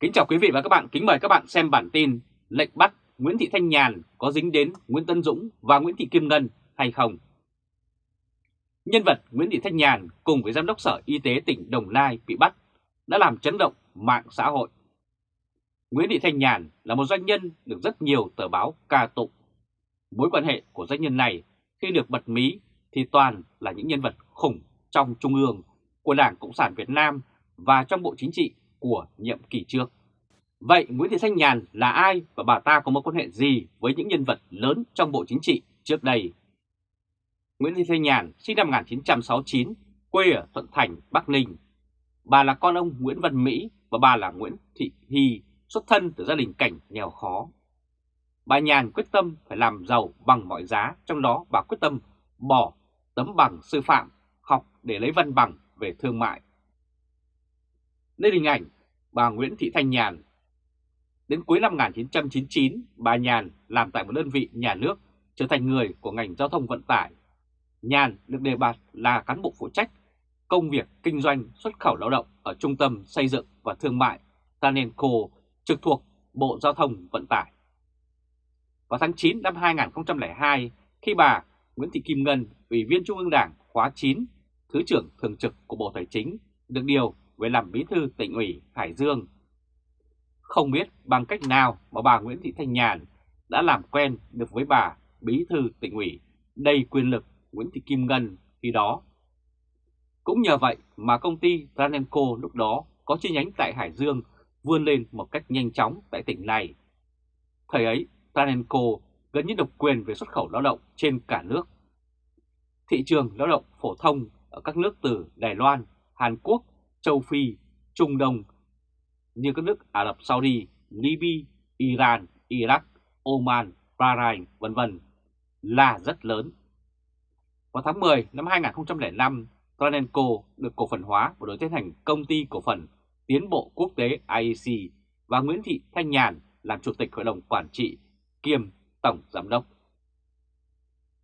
Kính chào quý vị và các bạn, kính mời các bạn xem bản tin lệnh bắt Nguyễn Thị Thanh Nhàn có dính đến Nguyễn Tân Dũng và Nguyễn Thị Kim Ngân hay không? Nhân vật Nguyễn Thị Thanh Nhàn cùng với Giám đốc Sở Y tế tỉnh Đồng Nai bị bắt đã làm chấn động mạng xã hội. Nguyễn Thị Thanh Nhàn là một doanh nhân được rất nhiều tờ báo ca tụng. Mối quan hệ của doanh nhân này khi được bật mí thì toàn là những nhân vật khủng trong Trung ương của Đảng Cộng sản Việt Nam và trong Bộ Chính trị của nhiệm kỳ trước. Vậy Nguyễn Thị Thanh Nhàn là ai và bà ta có mối quan hệ gì với những nhân vật lớn trong Bộ Chính trị trước đây? Nguyễn Thị Thanh Nhàn sinh năm 1969, quê ở Thuận Thành, Bắc Ninh. Bà là con ông Nguyễn Văn Mỹ và bà là Nguyễn Thị Hy, xuất thân từ gia đình cảnh nghèo khó. Bà Nhàn quyết tâm phải làm giàu bằng mọi giá, trong đó bà quyết tâm bỏ tấm bằng sư phạm, học để lấy văn bằng về thương mại. Đây hình ảnh bà Nguyễn Thị Thanh Nhàn. Đến cuối năm 1999, bà Nhàn làm tại một đơn vị nhà nước trở thành người của ngành giao thông vận tải. Nhàn được đề bạt là cán bộ phụ trách công việc kinh doanh xuất khẩu lao động ở Trung tâm Xây dựng và Thương mại Tanenco trực thuộc Bộ Giao thông Vận tải. Vào tháng 9 năm 2002, khi bà Nguyễn Thị Kim Ngân, Ủy viên Trung ương Đảng khóa 9, Thứ trưởng Thường trực của Bộ Tài chính, được điều về làm bí thư tỉnh ủy Hải Dương. Không biết bằng cách nào mà bà Nguyễn Thị Thanh Nhàn đã làm quen được với bà bí thư tỉnh ủy đầy quyền lực Nguyễn Thị Kim Ngân khi đó. Cũng nhờ vậy mà công ty Tranenco lúc đó có chi nhánh tại Hải Dương vươn lên một cách nhanh chóng tại tỉnh này. Thời ấy, Tranenco gần như độc quyền về xuất khẩu lao động trên cả nước. Thị trường lao động phổ thông ở các nước từ Đài Loan, Hàn Quốc, châu Phi, Trung Đông như các nước Ả Rập Saudi, Libya, Iran, Iraq, Oman, Bahrain, vân vân là rất lớn. Vào tháng 10 năm 2005, Tranenco được cổ phần hóa và đổi tên thành Công ty Cổ phần Tiến bộ Quốc tế IEC và Nguyễn Thị Thanh Nhàn làm Chủ tịch Hội đồng Quản trị kiêm Tổng Giám đốc.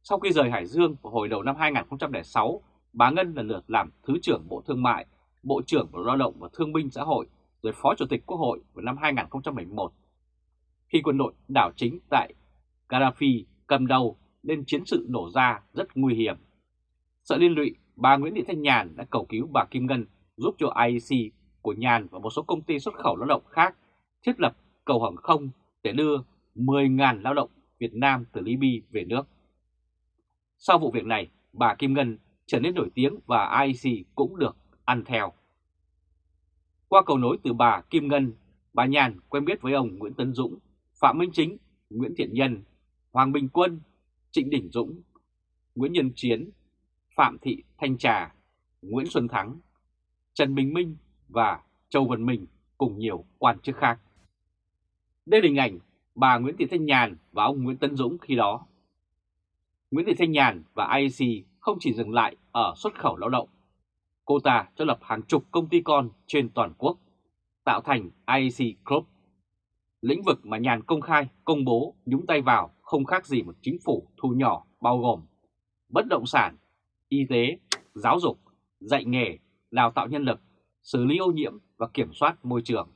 Sau khi rời Hải Dương vào hồi đầu năm 2006, bà Ngân lần lượt làm Thứ trưởng Bộ Thương mại Bộ trưởng Bộ Lao động và Thương binh Xã hội, rồi Phó Chủ tịch Quốc hội vào năm 2011. Khi quân đội đảo chính tại Gaddafi cầm đầu nên chiến sự nổ ra rất nguy hiểm. Sợ liên lụy, bà Nguyễn Thị Thanh Nhàn đã cầu cứu bà Kim Ngân giúp cho IEC của Nhàn và một số công ty xuất khẩu lao động khác thiết lập cầu hàng không để đưa 10.000 lao động Việt Nam từ Libya về nước. Sau vụ việc này, bà Kim Ngân trở nên nổi tiếng và IEC cũng được ăn theo. Qua cầu nối từ bà Kim Ngân, bà Nhàn quen biết với ông Nguyễn Tấn Dũng, Phạm Minh Chính, Nguyễn Thiện Nhân, Hoàng Bình Quân, Trịnh Đình Dũng, Nguyễn Nhân Chiến, Phạm Thị Thanh Trà, Nguyễn Xuân Thắng, Trần Bình Minh và Châu Văn Minh cùng nhiều quan chức khác. Đây là hình ảnh bà Nguyễn Thị Thanh Nhàn và ông Nguyễn Tấn Dũng khi đó. Nguyễn Thị Thanh Nhàn và IEC không chỉ dừng lại ở xuất khẩu lao động Cô ta cho lập hàng chục công ty con trên toàn quốc, tạo thành IEC Group. Lĩnh vực mà nhàn công khai, công bố, nhúng tay vào không khác gì một chính phủ thu nhỏ bao gồm bất động sản, y tế, giáo dục, dạy nghề, đào tạo nhân lực, xử lý ô nhiễm và kiểm soát môi trường,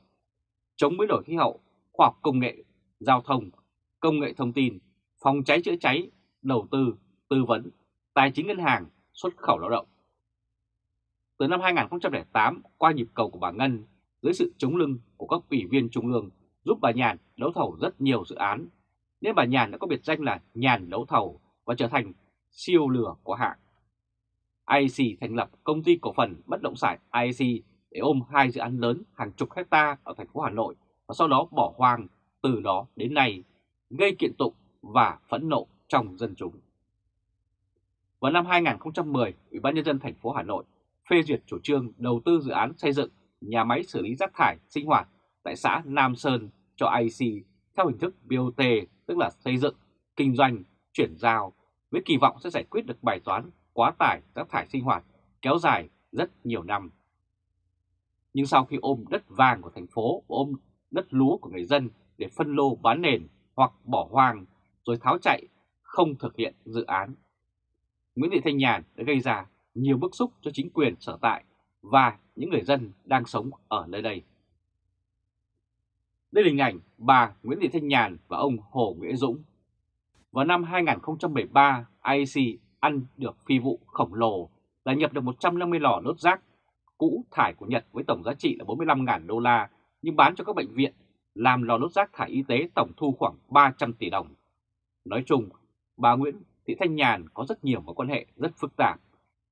chống biến đổi khí hậu, khoa học công nghệ, giao thông, công nghệ thông tin, phòng cháy chữa cháy, đầu tư, tư vấn, tài chính ngân hàng, xuất khẩu lao động. Từ năm 2008, qua nhịp cầu của bà Ngân, dưới sự chống lưng của các ủy viên trung ương giúp bà Nhàn đấu thầu rất nhiều dự án, nên bà Nhàn đã có biệt danh là Nhàn đấu thầu và trở thành siêu lừa của hạng. IEC thành lập công ty cổ phần bất động sản IEC để ôm hai dự án lớn hàng chục hecta ở thành phố Hà Nội và sau đó bỏ hoang từ đó đến nay, gây kiện tụng và phẫn nộ trong dân chúng. Vào năm 2010, Ủy ban nhân dân thành phố Hà Nội phê duyệt chủ trương đầu tư dự án xây dựng nhà máy xử lý rác thải sinh hoạt tại xã Nam Sơn cho IC theo hình thức BOT, tức là xây dựng, kinh doanh, chuyển giao, với kỳ vọng sẽ giải quyết được bài toán quá tải rác thải sinh hoạt kéo dài rất nhiều năm. Nhưng sau khi ôm đất vàng của thành phố ôm đất lúa của người dân để phân lô bán nền hoặc bỏ hoang rồi tháo chạy không thực hiện dự án. Nguyễn Thị Thanh Nhàn đã gây ra nhiều bức xúc cho chính quyền sở tại và những người dân đang sống ở nơi đây. Đây là hình ảnh bà Nguyễn Thị Thanh Nhàn và ông Hồ Nguyễn Dũng. Vào năm 2013, IEC ăn được phi vụ khổng lồ là nhập được 150 lò đốt rác cũ thải của Nhật với tổng giá trị là 45.000 đô la nhưng bán cho các bệnh viện làm lò đốt rác thải y tế tổng thu khoảng 300 tỷ đồng. Nói chung, bà Nguyễn Thị Thanh Nhàn có rất nhiều mối quan hệ rất phức tạp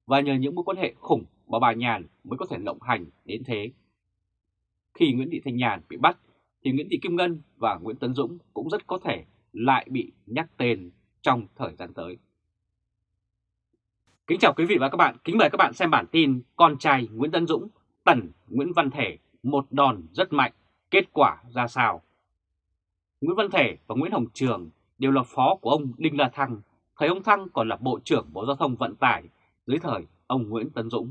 và nhờ những mối quan hệ khủng mà bà Nhàn mới có thể lộng hành đến thế. Khi Nguyễn Thị Thanh Nhàn bị bắt thì Nguyễn Thị Kim Ngân và Nguyễn Tấn Dũng cũng rất có thể lại bị nhắc tên trong thời gian tới. Kính chào quý vị và các bạn, kính mời các bạn xem bản tin Con trai Nguyễn Tấn Dũng, tần Nguyễn Văn Thể, một đòn rất mạnh, kết quả ra sao? Nguyễn Văn Thể và Nguyễn Hồng Trường đều là phó của ông Đinh La Thăng, thời ông Thăng còn là Bộ trưởng Bộ Giao thông Vận tải dưới thời ông Nguyễn Tấn Dũng.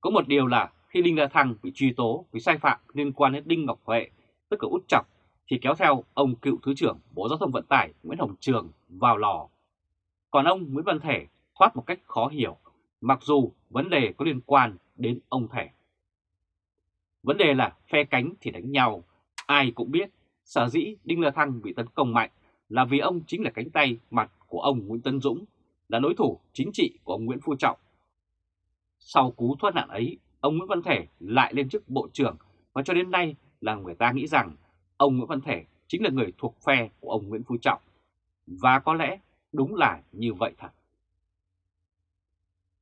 Có một điều là khi Đinh La Thăng bị truy tố vì sai phạm liên quan đến Đinh Ngọc Huệ, tức là út chọc, thì kéo theo ông cựu Thứ trưởng Bộ Giao thông Vận tải Nguyễn Hồng Trường vào lò. Còn ông Nguyễn Văn Thể thoát một cách khó hiểu, mặc dù vấn đề có liên quan đến ông Thể. Vấn đề là phe cánh thì đánh nhau, ai cũng biết sở dĩ Đinh La Thăng bị tấn công mạnh là vì ông chính là cánh tay mặt của ông Nguyễn tấn Dũng, là đối thủ chính trị của ông Nguyễn Phú Trọng. Sau cú thoát nạn ấy, ông Nguyễn Văn Thể lại lên chức Bộ trưởng và cho đến nay là người ta nghĩ rằng ông Nguyễn Văn Thể chính là người thuộc phe của ông Nguyễn Phú Trọng. Và có lẽ đúng là như vậy thật.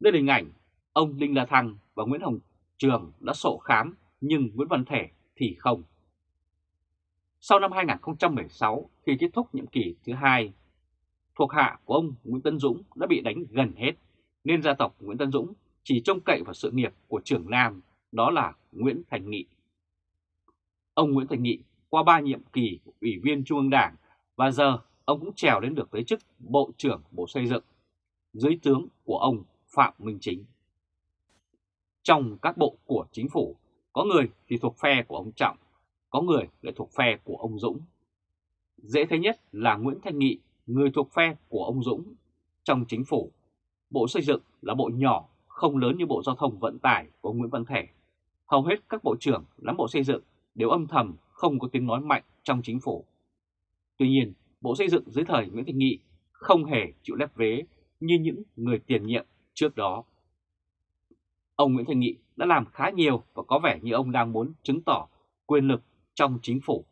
Đây là hình ảnh ông Đinh La Thăng và Nguyễn Hồng Trường đã sổ khám nhưng Nguyễn Văn Thể thì không. Sau năm 2016 khi kết thúc nhiệm kỳ thứ hai, thuộc hạ của ông Nguyễn Tân Dũng đã bị đánh gần hết nên gia tộc Nguyễn Tân Dũng chỉ trông cậy vào sự nghiệp của trưởng Nam đó là Nguyễn Thành Nghị. Ông Nguyễn Thành Nghị qua ba nhiệm kỳ ủy viên Trung ương Đảng và giờ ông cũng trèo đến được tới chức Bộ trưởng Bộ Xây dựng dưới tướng của ông Phạm Minh Chính. Trong các bộ của chính phủ, có người thì thuộc phe của ông Trọng, có người lại thuộc phe của ông Dũng. Dễ thấy nhất là Nguyễn Thanh Nghị, người thuộc phe của ông Dũng. Trong chính phủ, Bộ Xây dựng là bộ nhỏ, không lớn như Bộ Giao thông Vận tải của Nguyễn Văn Thể. Hầu hết các bộ trưởng lắm Bộ Xây dựng đều âm thầm không có tiếng nói mạnh trong chính phủ. Tuy nhiên, Bộ Xây dựng dưới thời Nguyễn Thanh Nghị không hề chịu lép vế như những người tiền nhiệm trước đó. Ông Nguyễn Thị Nghị đã làm khá nhiều và có vẻ như ông đang muốn chứng tỏ quyền lực trong chính phủ.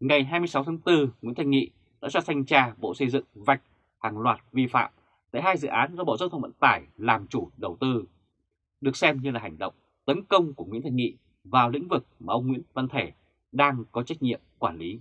Ngày 26 tháng 4, Nguyễn Thành Nghị đã cho thanh tra Bộ Xây dựng vạch hàng loạt vi phạm tại hai dự án do Bộ Giao thông Vận tải làm chủ đầu tư, được xem như là hành động tấn công của Nguyễn Thành Nghị vào lĩnh vực mà ông Nguyễn Văn Thể đang có trách nhiệm quản lý.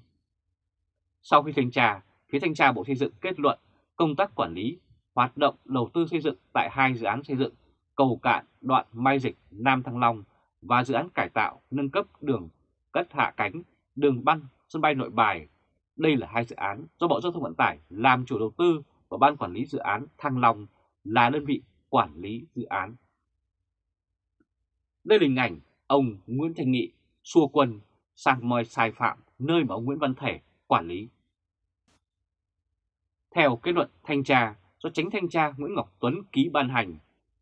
Sau khi thanh tra, phía thanh tra Bộ Xây dựng kết luận công tác quản lý hoạt động đầu tư xây dựng tại hai dự án xây dựng cầu cạn đoạn Mai Dịch Nam Thăng Long và dự án cải tạo nâng cấp đường cất hạ cánh đường băng sân bay nội bài. Đây là hai dự án do Bộ Giao thông Vận tải làm chủ đầu tư và Ban Quản lý Dự án Thăng Long là đơn vị quản lý dự án. Đây là hình ảnh ông Nguyễn Thành Nghị xua quân sang moi sai phạm nơi mà ông Nguyễn Văn Thể quản lý. Theo kết luận thanh tra, do tránh thanh tra Nguyễn Ngọc Tuấn ký ban hành,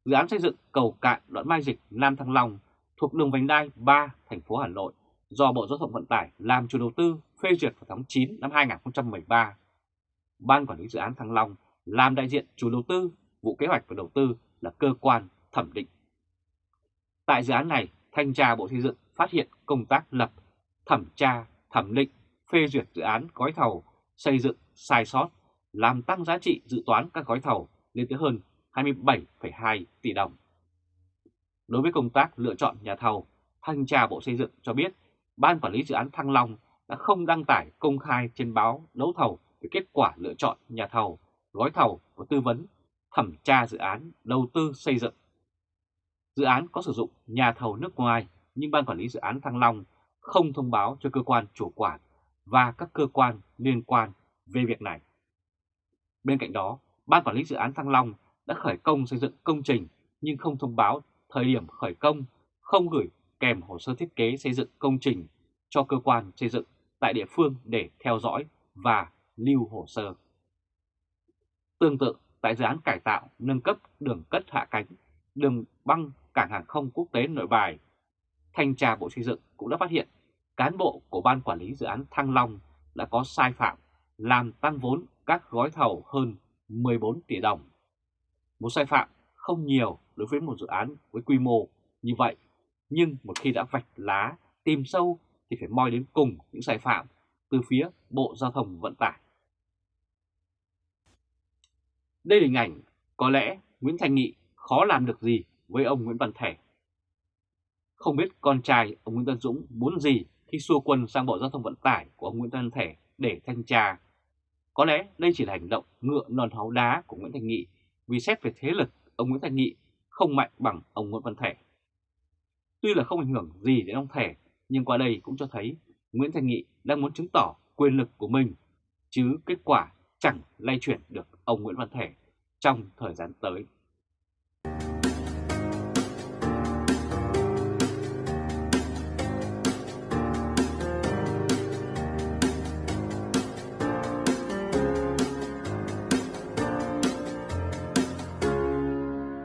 dự án xây dựng cầu cạn đoạn Mai Dịch Nam Thăng Long thuộc đường vành đai 3 thành phố Hà Nội do Bộ Giao thông Vận tải làm chủ đầu tư phê duyệt vào tháng 9 năm 2013. Ban quản lý dự án Thăng Long làm đại diện chủ đầu tư, vụ kế hoạch và đầu tư là cơ quan thẩm định. Tại dự án này, thanh tra Bộ Xây dựng phát hiện công tác lập, thẩm tra, thẩm định, phê duyệt dự án gói thầu xây dựng sai sót làm tăng giá trị dự toán các gói thầu lên tới hơn 27,2 tỷ đồng. Đối với công tác lựa chọn nhà thầu, Thanh tra Bộ Xây dựng cho biết Ban Quản lý Dự án Thăng Long đã không đăng tải công khai trên báo đấu thầu về kết quả lựa chọn nhà thầu, gói thầu và tư vấn, thẩm tra dự án đầu tư xây dựng. Dự án có sử dụng nhà thầu nước ngoài nhưng Ban Quản lý Dự án Thăng Long không thông báo cho cơ quan chủ quản và các cơ quan liên quan về việc này. Bên cạnh đó, Ban Quản lý Dự án Thăng Long đã khởi công xây dựng công trình nhưng không thông báo thời điểm khởi công, không gửi kèm hồ sơ thiết kế xây dựng công trình cho cơ quan xây dựng tại địa phương để theo dõi và lưu hồ sơ. Tương tự, tại dự án cải tạo, nâng cấp đường cất hạ cánh, đường băng cảng hàng không quốc tế nội bài, Thanh tra Bộ Xây dựng cũng đã phát hiện cán bộ của Ban Quản lý Dự án Thăng Long đã có sai phạm làm tăng vốn các gói thầu hơn 14 tỷ đồng. Một sai phạm không nhiều đối với một dự án với quy mô như vậy, nhưng một khi đã vạch lá, tìm sâu thì phải moi đến cùng những sai phạm từ phía Bộ Giao thông Vận tải. Đây là hình ảnh có lẽ Nguyễn Thành Nghị khó làm được gì với ông Nguyễn Văn Thể. Không biết con trai ông Nguyễn Tân Dũng muốn gì khi xua quân sang Bộ Giao thông Vận tải của ông Nguyễn Văn Thể để thanh tra. Có lẽ đây chỉ là hành động ngựa non háu đá của Nguyễn Thành Nghị vì xét về thế lực ông Nguyễn Thành Nghị không mạnh bằng ông Nguyễn Văn Thể. Tuy là không ảnh hưởng gì đến ông Thể, nhưng qua đây cũng cho thấy Nguyễn Thành Nghị đang muốn chứng tỏ quyền lực của mình, chứ kết quả chẳng lay chuyển được ông Nguyễn Văn Thể trong thời gian tới.